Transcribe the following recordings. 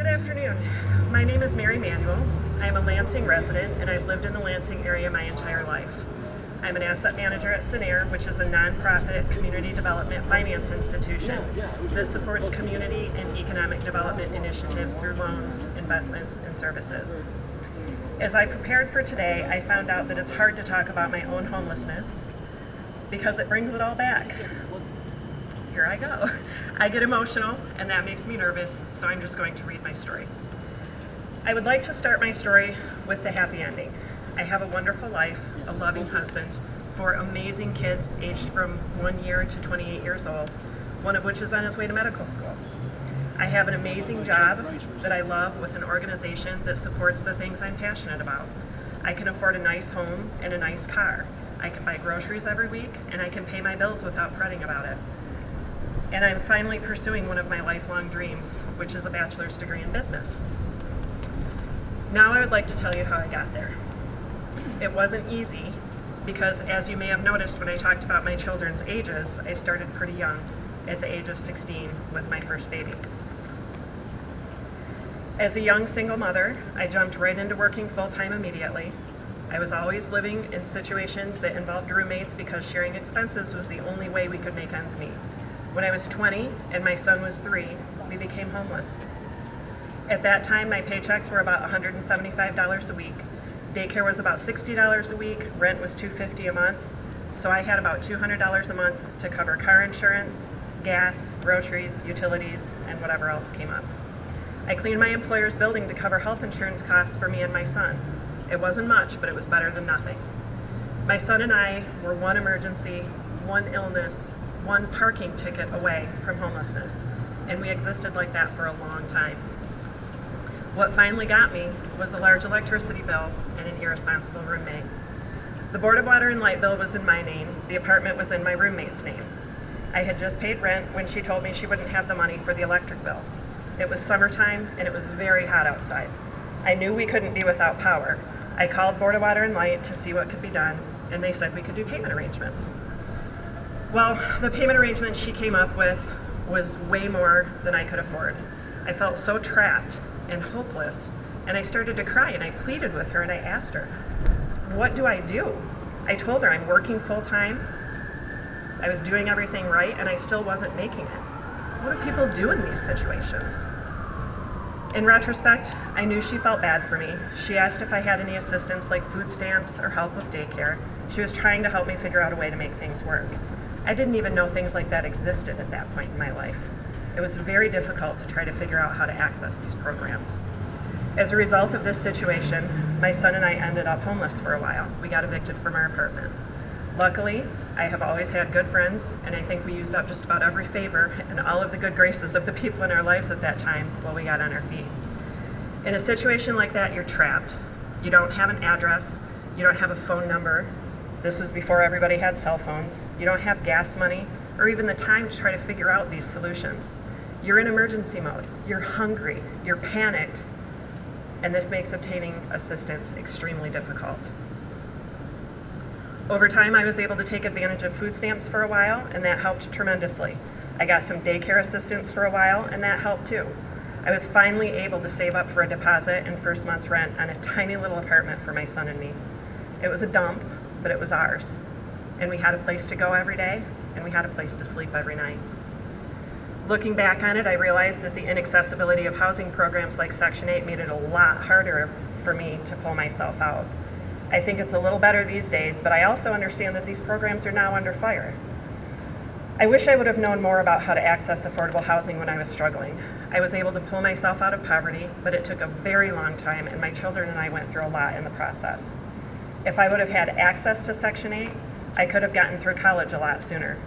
Good afternoon. My name is Mary Manuel. I'm a Lansing resident and I've lived in the Lansing area my entire life. I'm an asset manager at Cinnaire, which is a nonprofit community development finance institution that supports community and economic development initiatives through loans, investments, and services. As I prepared for today, I found out that it's hard to talk about my own homelessness because it brings it all back here I go. I get emotional and that makes me nervous, so I'm just going to read my story. I would like to start my story with the happy ending. I have a wonderful life, a loving husband, four amazing kids aged from one year to 28 years old, one of which is on his way to medical school. I have an amazing job that I love with an organization that supports the things I'm passionate about. I can afford a nice home and a nice car. I can buy groceries every week and I can pay my bills without fretting about it and I'm finally pursuing one of my lifelong dreams, which is a bachelor's degree in business. Now I would like to tell you how I got there. It wasn't easy because as you may have noticed when I talked about my children's ages, I started pretty young, at the age of 16 with my first baby. As a young single mother, I jumped right into working full-time immediately. I was always living in situations that involved roommates because sharing expenses was the only way we could make ends meet. When I was 20 and my son was three, we became homeless. At that time, my paychecks were about $175 a week. Daycare was about $60 a week, rent was 250 a month, so I had about $200 a month to cover car insurance, gas, groceries, utilities, and whatever else came up. I cleaned my employer's building to cover health insurance costs for me and my son. It wasn't much, but it was better than nothing. My son and I were one emergency, one illness, one parking ticket away from homelessness. And we existed like that for a long time. What finally got me was a large electricity bill and an irresponsible roommate. The Board of Water and Light bill was in my name. The apartment was in my roommate's name. I had just paid rent when she told me she wouldn't have the money for the electric bill. It was summertime and it was very hot outside. I knew we couldn't be without power. I called Board of Water and Light to see what could be done and they said we could do payment arrangements. Well, the payment arrangement she came up with was way more than I could afford. I felt so trapped and hopeless, and I started to cry, and I pleaded with her, and I asked her, what do I do? I told her I'm working full-time, I was doing everything right, and I still wasn't making it. What do people do in these situations? In retrospect, I knew she felt bad for me. She asked if I had any assistance like food stamps or help with daycare. She was trying to help me figure out a way to make things work. I didn't even know things like that existed at that point in my life. It was very difficult to try to figure out how to access these programs. As a result of this situation, my son and I ended up homeless for a while. We got evicted from our apartment. Luckily, I have always had good friends, and I think we used up just about every favor and all of the good graces of the people in our lives at that time while we got on our feet. In a situation like that, you're trapped. You don't have an address, you don't have a phone number, this was before everybody had cell phones. You don't have gas money or even the time to try to figure out these solutions. You're in emergency mode. You're hungry. You're panicked. And this makes obtaining assistance extremely difficult. Over time, I was able to take advantage of food stamps for a while, and that helped tremendously. I got some daycare assistance for a while, and that helped too. I was finally able to save up for a deposit and first month's rent on a tiny little apartment for my son and me. It was a dump, but it was ours. And we had a place to go every day, and we had a place to sleep every night. Looking back on it, I realized that the inaccessibility of housing programs like Section 8 made it a lot harder for me to pull myself out. I think it's a little better these days, but I also understand that these programs are now under fire. I wish I would have known more about how to access affordable housing when I was struggling. I was able to pull myself out of poverty, but it took a very long time, and my children and I went through a lot in the process. If I would have had access to Section 8, I could have gotten through college a lot sooner.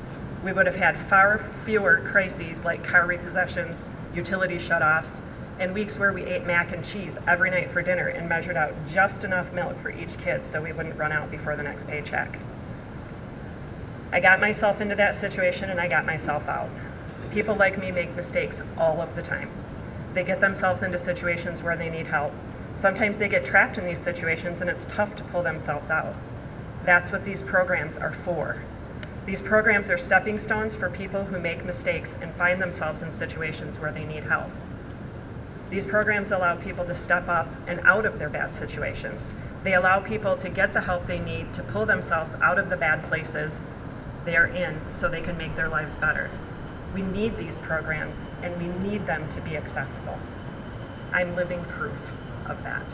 We would have had far fewer crises like car repossessions, utility shutoffs, and weeks where we ate mac and cheese every night for dinner and measured out just enough milk for each kid so we wouldn't run out before the next paycheck. I got myself into that situation and I got myself out. People like me make mistakes all of the time. They get themselves into situations where they need help Sometimes they get trapped in these situations and it's tough to pull themselves out. That's what these programs are for. These programs are stepping stones for people who make mistakes and find themselves in situations where they need help. These programs allow people to step up and out of their bad situations. They allow people to get the help they need to pull themselves out of the bad places they are in so they can make their lives better. We need these programs and we need them to be accessible. I'm living proof of that.